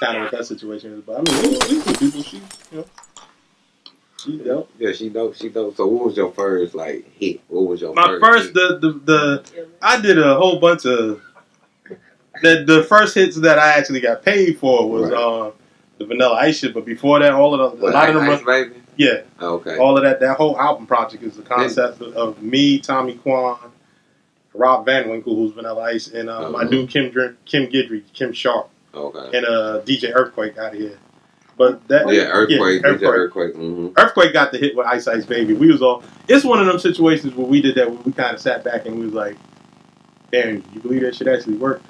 kind of what that situation is. But I mean, we, we people, she, you know, she dope. Yeah, she dope. She dope. So, what was your first like hit? What was your My first? first, hit? the, the the I did a whole bunch of the the first hits that I actually got paid for was Right. uh the Vanilla Ice shit. But before that, all of the a What, lot of them, Ice run- baby. yeah, Okay. all of that that whole album project is the concept of, of me, Tommy Quon, Rob Van Winkle, who's Vanilla Ice, and uh, my Mhm. dude Kim Dr- Kim Gidry, Kim Sharp, Okay. and uh, DJ Earthquake out of here. But that Yeah, earthquake. yeah, earthquake. earthquake. Mm-hmm. Earthquake got the hit with Ice Ice Baby. We was all. It's one of them situations where we did that. Where we kind of sat back and we was like, "Damn, you believe that shit actually worked?"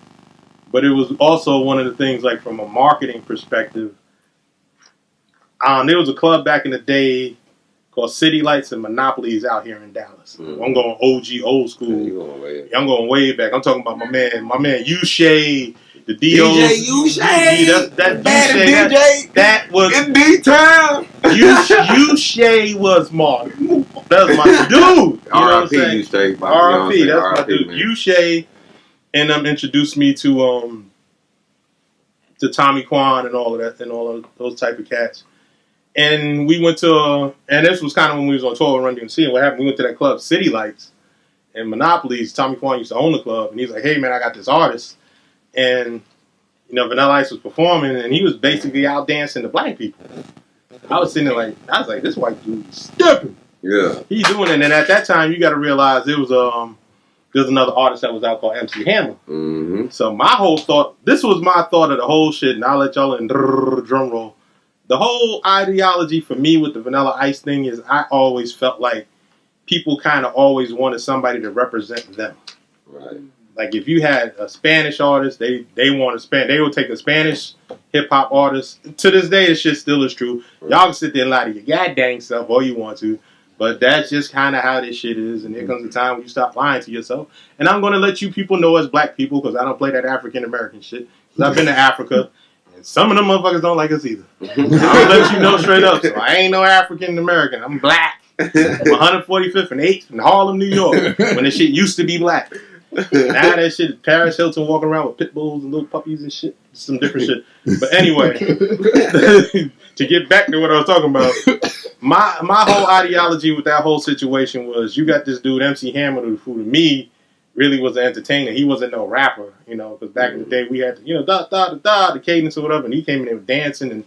But it was also one of the things, like from a marketing perspective. Um, there was a club back in the day called City Lights and Monopolies out here in Dallas. Mhm. I'm going OG, old school. You going way. I'm going way back. I'm talking about my man, my man Ushay, the DOs. DJ Ushay. That, that that, DJ. that was In D town. you, Shay was my that was my dude. You know what I'm R.I.P. saying? You straight. you know what I'm R.I.P. That's my dude. man. You Shay and um introduced me to um to Tommy Quon and all of that and all of those type of cats. And we went to uh, and this was kind of when we was on tour with Run DMC and what happened. We went to that club, City Lights and Monopolies. Tommy Quon used to own the club, and he's like, "Hey man, I got this artist," and you know Vanilla Ice was performing, and he was basically out dancing to black people. I was sitting there like, I was like, this white dude is stepping. Yeah. He's doing it, and at that time, you got to realize it was um, there's another artist that was out called MC Hammer. Mm-hmm. So my whole thought, this was my thought of the whole shit, and I'll let y'all in drum roll. The whole ideology for me with the Vanilla Ice thing is I always felt like people kind of always wanted somebody to represent them. Right. Like if you had a Spanish artist, they they want to span, they will take a Spanish hip hop artist. To this day, this shit still is true. Y'all can sit there and lie to your goddamn self all you want to, but that's just kind of how this shit is. And there comes a time when you stop lying to yourself. And I'm going to let you people know as black people because I don't play that African American shit. 'Cause I've been to Africa, and some of them motherfuckers don't like us either. I'll let you know straight up. So I ain't no African American. I'm black. I'm 145th and 8th in Harlem, New York, when this shit used to be black. Now that shit, is Paris Hilton walking around with pit bulls and little puppies and shit, some different shit. But anyway, to get back to what I was talking about, my my whole ideology with that whole situation was you got this dude MC Hammer who to me really was an entertainer. He wasn't no rapper, you know, because back in the day we had you know da da da da the cadence or whatever, and he came in there dancing and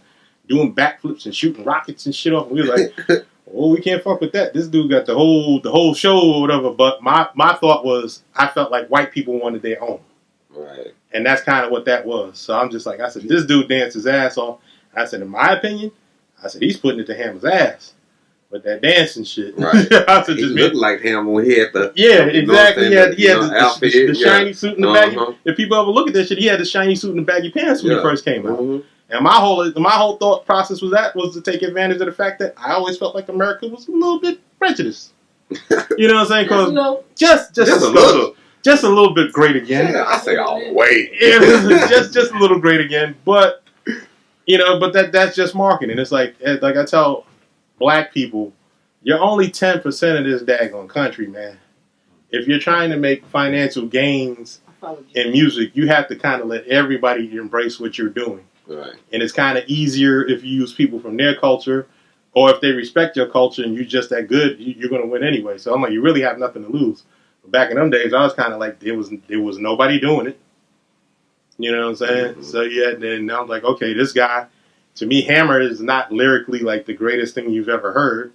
doing backflips and shooting rockets and shit off. And we were like, oh, we can't fuck with that. This dude got the whole the whole show or whatever. But my my thought was I felt like white people wanted their own. Right. And that's kind of what that was. So I'm just like, I said, this dude danced his ass off. I said, in my opinion, I said, he's putting it to Hammer's ass with that dancing shit. Right. I said, He just looked like him when he had the yeah, you know what I'm exactly. He had, the, he had the, the- the, yeah. shiny suit and the baggy. Uh-huh. If people ever look at that shit, he had the shiny suit and the baggy pants when Yeah. he first came out. Mhm. And my whole my whole thought process was that was to take advantage of the fact that I always felt like America was a little bit prejudiced. You know what I'm saying? Because No, just just Just a a little. just a little bit great again. Yeah, I say all the way. Yeah, just just a little great again, but you know, but that that's just marketing. It's like eh, like I tell black people, you're only ten percent of this daggone country, man. If you're trying to make financial gains I followed you. in music, you have to kind of let everybody embrace what you're doing, Right. and it's kind of easier if you use people from their culture. Or if they respect your culture and you're just that good, you- you're gonna win anyway. So I'm like, you really have nothing to lose. But back in them days, I was kind of like, there was there was nobody doing it. You know what I'm saying? Mhm. So yeah, then I'm like, okay, this guy, to me, Hammer is not lyrically like the greatest thing you've ever heard.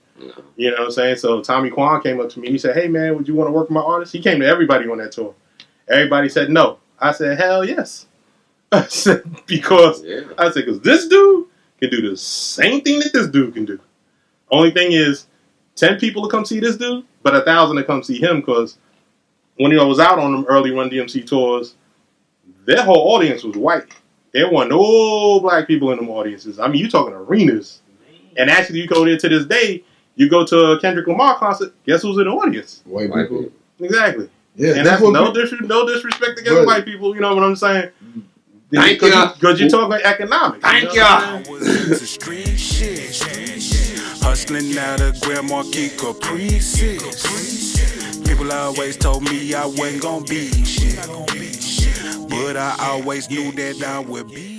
You know what I'm saying? So Tommy Quon came up to me. He said, "Hey man, would you want to work with my artist?" He came to everybody on that tour. Everybody said no. I said, "Hell yes." I said because Yeah. I said because this dude can do the same thing that this dude can do. Only thing is, ten people to come see this dude, but a thousand to come see him because when I was out on them early Run DMC tours, their whole audience was white. There weren't no black people in them audiences. I mean, you talking arenas. And actually, you go there to this day, you go to a Kendrick Lamar concert, guess who's in the audience? White White people. people. Exactly. Yeah, and that's that's no, pe- dis- no disrespect against But- white people, you know what I'm saying? Thank Because ya. Because you're talking economics. Thank you know what I'm ya. saying? was into street shit. Hustling out of Grand Marquis Caprices. People always told me I wasn't gonna be shit. But I always knew that I would be